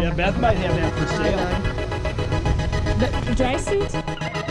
Yeah, Beth might have that for sale. The dry suit?